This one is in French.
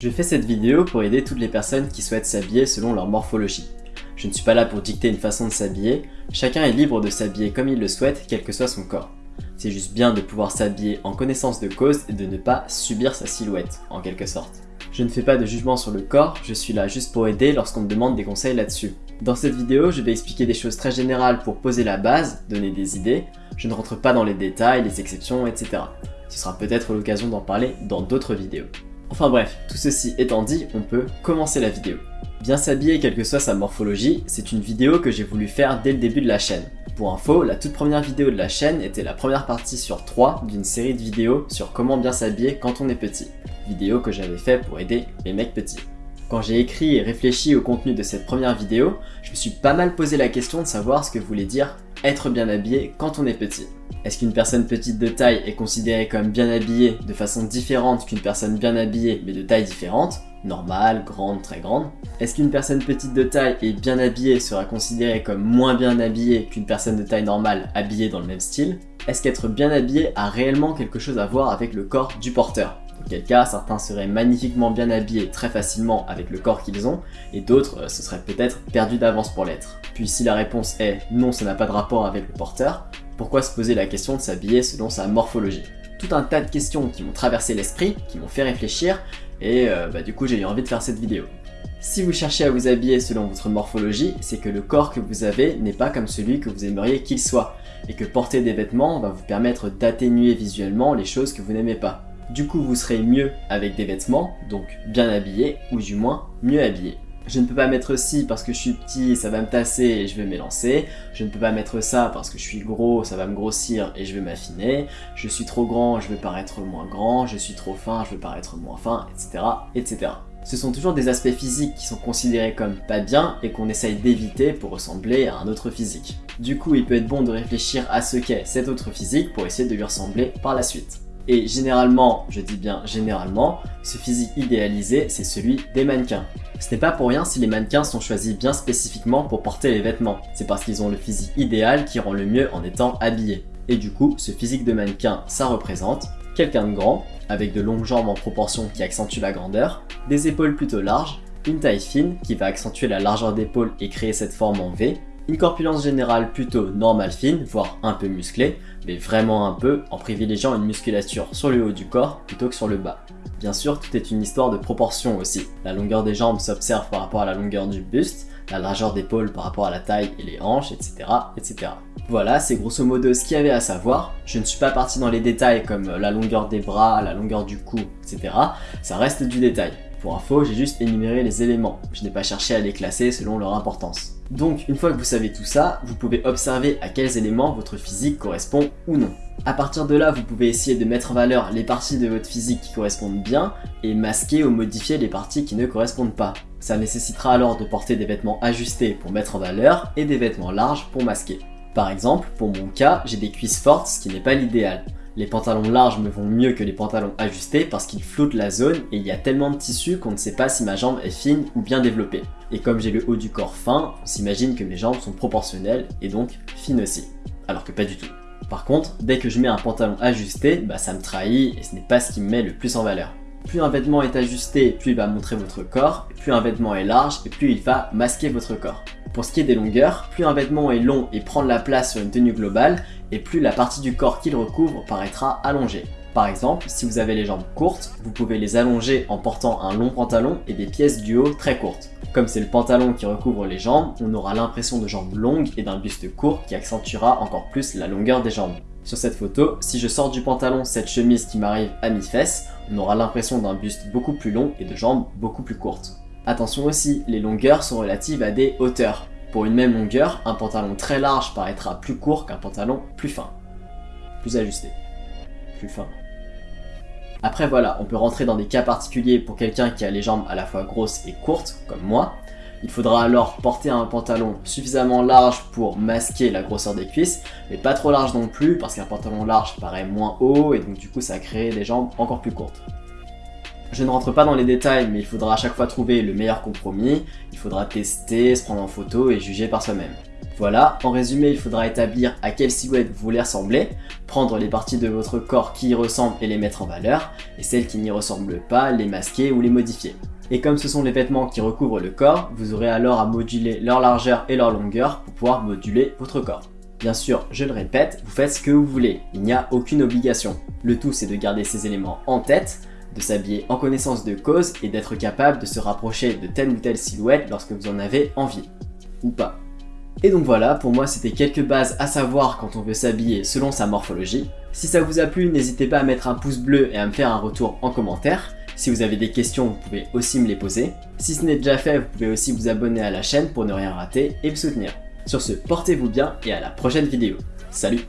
Je fais cette vidéo pour aider toutes les personnes qui souhaitent s'habiller selon leur morphologie. Je ne suis pas là pour dicter une façon de s'habiller, chacun est libre de s'habiller comme il le souhaite, quel que soit son corps. C'est juste bien de pouvoir s'habiller en connaissance de cause et de ne pas subir sa silhouette, en quelque sorte. Je ne fais pas de jugement sur le corps, je suis là juste pour aider lorsqu'on me demande des conseils là-dessus. Dans cette vidéo, je vais expliquer des choses très générales pour poser la base, donner des idées, je ne rentre pas dans les détails, les exceptions, etc. Ce sera peut-être l'occasion d'en parler dans d'autres vidéos. Enfin bref, tout ceci étant dit, on peut commencer la vidéo. Bien s'habiller quelle que soit sa morphologie, c'est une vidéo que j'ai voulu faire dès le début de la chaîne. Pour info, la toute première vidéo de la chaîne était la première partie sur 3 d'une série de vidéos sur comment bien s'habiller quand on est petit. Vidéo que j'avais fait pour aider les mecs petits. Quand j'ai écrit et réfléchi au contenu de cette première vidéo, je me suis pas mal posé la question de savoir ce que voulait dire être bien habillé quand on est petit. Est-ce qu'une personne petite de taille est considérée comme bien habillée de façon différente qu'une personne bien habillée mais de taille différente Normale, grande, très grande? Est-ce qu'une personne petite de taille et bien habillée sera considérée comme moins bien habillée qu'une personne de taille normale habillée dans le même style? Est-ce qu'être bien habillé a réellement quelque chose à voir avec le corps du porteur? Quel cas certains seraient magnifiquement bien habillés très facilement avec le corps qu'ils ont, et d'autres euh, se seraient peut-être perdus d'avance pour l'être. Puis si la réponse est non ça n'a pas de rapport avec le porteur, pourquoi se poser la question de s'habiller selon sa morphologie? Tout un tas de questions qui m'ont traversé l'esprit, qui m'ont fait réfléchir, et euh, bah, du coup j'ai eu envie de faire cette vidéo. Si vous cherchez à vous habiller selon votre morphologie, c'est que le corps que vous avez n'est pas comme celui que vous aimeriez qu'il soit, et que porter des vêtements va vous permettre d'atténuer visuellement les choses que vous n'aimez pas. Du coup, vous serez mieux avec des vêtements, donc bien habillé, ou du moins mieux habillé. Je ne peux pas mettre ci parce que je suis petit, ça va me tasser et je vais m'élancer. Je ne peux pas mettre ça parce que je suis gros, ça va me grossir et je vais m'affiner. Je suis trop grand, je vais paraître moins grand. Je suis trop fin, je vais paraître moins fin, etc. etc. Ce sont toujours des aspects physiques qui sont considérés comme pas bien et qu'on essaye d'éviter pour ressembler à un autre physique. Du coup, il peut être bon de réfléchir à ce qu'est cet autre physique pour essayer de lui ressembler par la suite. Et généralement, je dis bien généralement, ce physique idéalisé, c'est celui des mannequins. Ce n'est pas pour rien si les mannequins sont choisis bien spécifiquement pour porter les vêtements. C'est parce qu'ils ont le physique idéal qui rend le mieux en étant habillés. Et du coup, ce physique de mannequin, ça représente quelqu'un de grand, avec de longues jambes en proportion qui accentuent la grandeur, des épaules plutôt larges, une taille fine qui va accentuer la largeur d'épaule et créer cette forme en V, une corpulence générale plutôt normale fine, voire un peu musclée, mais vraiment un peu, en privilégiant une musculature sur le haut du corps plutôt que sur le bas. Bien sûr, tout est une histoire de proportion aussi. La longueur des jambes s'observe par rapport à la longueur du buste, la largeur d'épaule par rapport à la taille et les hanches, etc. etc. Voilà, c'est grosso modo ce qu'il y avait à savoir. Je ne suis pas parti dans les détails comme la longueur des bras, la longueur du cou, etc. Ça reste du détail. Pour info, j'ai juste énuméré les éléments. Je n'ai pas cherché à les classer selon leur importance. Donc, une fois que vous savez tout ça, vous pouvez observer à quels éléments votre physique correspond ou non. A partir de là, vous pouvez essayer de mettre en valeur les parties de votre physique qui correspondent bien et masquer ou modifier les parties qui ne correspondent pas. Ça nécessitera alors de porter des vêtements ajustés pour mettre en valeur et des vêtements larges pour masquer. Par exemple, pour mon cas, j'ai des cuisses fortes, ce qui n'est pas l'idéal. Les pantalons larges me vont mieux que les pantalons ajustés parce qu'ils floutent la zone et il y a tellement de tissu qu'on ne sait pas si ma jambe est fine ou bien développée. Et comme j'ai le haut du corps fin, on s'imagine que mes jambes sont proportionnelles et donc fines aussi. Alors que pas du tout. Par contre, dès que je mets un pantalon ajusté, bah ça me trahit et ce n'est pas ce qui me met le plus en valeur. Plus un vêtement est ajusté, plus il va montrer votre corps, plus un vêtement est large et plus il va masquer votre corps. Pour ce qui est des longueurs, plus un vêtement est long et prend de la place sur une tenue globale, et plus la partie du corps qu'il recouvre paraîtra allongée. Par exemple, si vous avez les jambes courtes, vous pouvez les allonger en portant un long pantalon et des pièces du haut très courtes. Comme c'est le pantalon qui recouvre les jambes, on aura l'impression de jambes longues et d'un buste court qui accentuera encore plus la longueur des jambes. Sur cette photo, si je sors du pantalon cette chemise qui m'arrive à mi-fesse, on aura l'impression d'un buste beaucoup plus long et de jambes beaucoup plus courtes. Attention aussi, les longueurs sont relatives à des hauteurs. Pour une même longueur, un pantalon très large paraîtra plus court qu'un pantalon plus fin. Plus ajusté. Plus fin. Après voilà, on peut rentrer dans des cas particuliers pour quelqu'un qui a les jambes à la fois grosses et courtes, comme moi. Il faudra alors porter un pantalon suffisamment large pour masquer la grosseur des cuisses, mais pas trop large non plus, parce qu'un pantalon large paraît moins haut, et donc du coup ça crée des jambes encore plus courtes. Je ne rentre pas dans les détails, mais il faudra à chaque fois trouver le meilleur compromis, il faudra tester, se prendre en photo et juger par soi-même. Voilà, en résumé, il faudra établir à quelle silhouette vous voulez ressembler, prendre les parties de votre corps qui y ressemblent et les mettre en valeur, et celles qui n'y ressemblent pas, les masquer ou les modifier. Et comme ce sont les vêtements qui recouvrent le corps, vous aurez alors à moduler leur largeur et leur longueur pour pouvoir moduler votre corps. Bien sûr, je le répète, vous faites ce que vous voulez, il n'y a aucune obligation. Le tout c'est de garder ces éléments en tête, de s'habiller en connaissance de cause et d'être capable de se rapprocher de telle ou telle silhouette lorsque vous en avez envie. Ou pas. Et donc voilà, pour moi c'était quelques bases à savoir quand on veut s'habiller selon sa morphologie. Si ça vous a plu, n'hésitez pas à mettre un pouce bleu et à me faire un retour en commentaire. Si vous avez des questions, vous pouvez aussi me les poser. Si ce n'est déjà fait, vous pouvez aussi vous abonner à la chaîne pour ne rien rater et me soutenir. Sur ce, portez-vous bien et à la prochaine vidéo. Salut